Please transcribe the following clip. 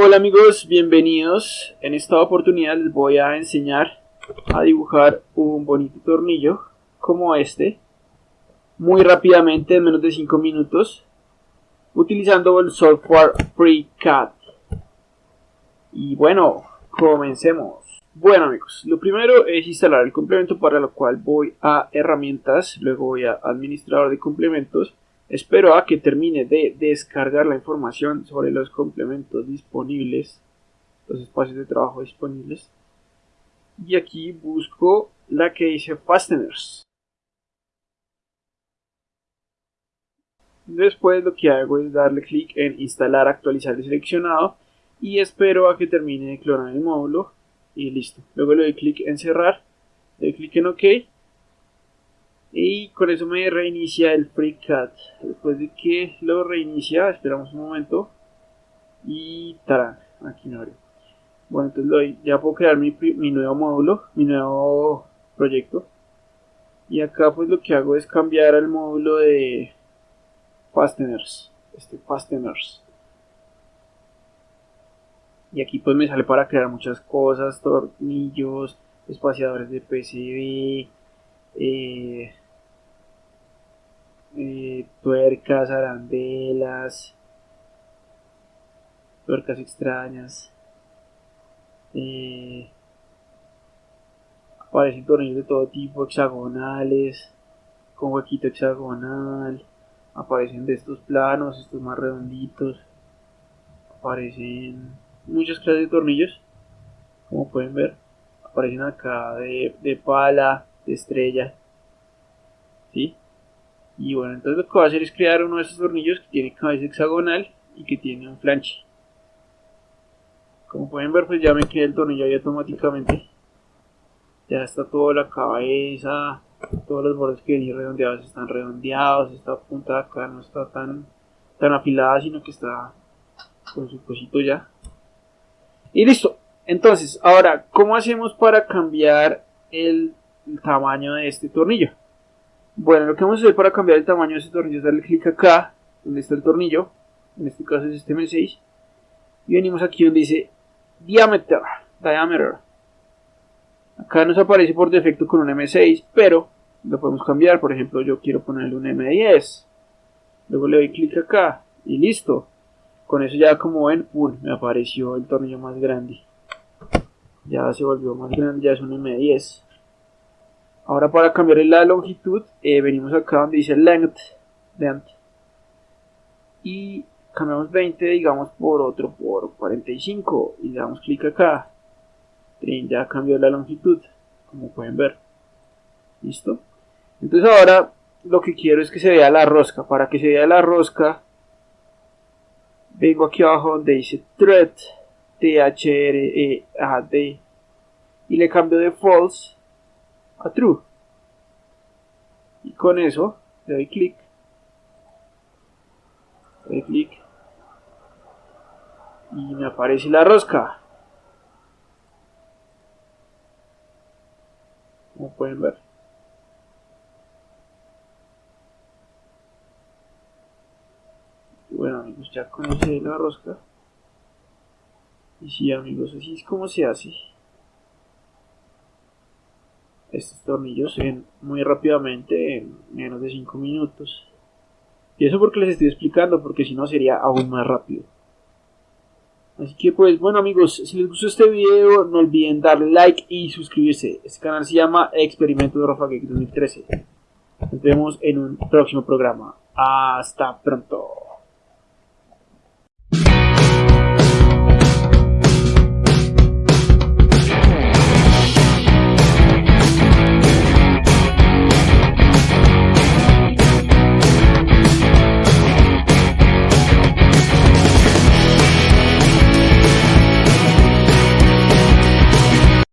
Hola amigos, bienvenidos. En esta oportunidad les voy a enseñar a dibujar un bonito tornillo como este muy rápidamente en menos de 5 minutos utilizando el software FreeCAD. Y bueno, comencemos. Bueno amigos, lo primero es instalar el complemento para lo cual voy a herramientas, luego voy a administrador de complementos Espero a que termine de descargar la información sobre los complementos disponibles, los espacios de trabajo disponibles. Y aquí busco la que dice Fasteners. Después lo que hago es darle clic en instalar, actualizar el seleccionado y espero a que termine de clonar el módulo y listo. Luego le doy clic en cerrar, le doy clic en OK y con eso me reinicia el FreeCAD después de que lo reinicia esperamos un momento. Y tarán aquí no abre. Bueno entonces ya puedo crear mi, mi nuevo módulo mi nuevo proyecto. Y acá pues lo que hago es cambiar el módulo de fasteners. Este fasteners. Y aquí pues me sale para crear muchas cosas tornillos espaciadores de PCB eh, eh, tuercas, arandelas, tuercas extrañas. Eh, aparecen tornillos de todo tipo, hexagonales, con huequito hexagonal. Aparecen de estos planos, estos más redonditos. Aparecen muchas clases de tornillos, como pueden ver. Aparecen acá de, de pala, de estrella. ¿Sí? Y bueno, entonces lo que voy a hacer es crear uno de esos tornillos que tiene cabeza hexagonal y que tiene un flanche. Como pueden ver, pues ya me creé el tornillo ahí automáticamente. Ya está toda la cabeza, todos los bordes que vienen redondeados están redondeados, esta punta de acá no está tan, tan afilada, sino que está con su cosito ya. Y listo. Entonces, ahora, ¿cómo hacemos para cambiar el tamaño de este tornillo? Bueno, lo que vamos a hacer para cambiar el tamaño de ese tornillo es darle clic acá, donde está el tornillo, en este caso es este M6, y venimos aquí donde dice diameter, diameter. Acá nos aparece por defecto con un M6, pero lo podemos cambiar, por ejemplo yo quiero ponerle un M10, luego le doy clic acá y listo. Con eso ya como ven, me apareció el tornillo más grande. Ya se volvió más grande, ya es un M10. Ahora para cambiar la longitud, eh, venimos acá donde dice length, length y cambiamos 20, digamos, por otro, por 45 y le damos clic acá. Ya cambió la longitud, como pueden ver. ¿Listo? Entonces ahora lo que quiero es que se vea la rosca. Para que se vea la rosca, vengo aquí abajo donde dice thread, T-H-R-E-A-D, y le cambio de false a true. Y con eso le doy clic. Le doy clic. Y me aparece la rosca. Como pueden ver. bueno amigos, ya conocí la rosca. Y sí amigos, así es como se hace estos tornillos ven muy rápidamente en menos de 5 minutos. Y eso porque les estoy explicando, porque si no sería aún más rápido. Así que pues bueno amigos, si les gustó este video no olviden darle like y suscribirse. Este canal se llama Experimento de Rafa 2013. Nos vemos en un próximo programa. Hasta pronto.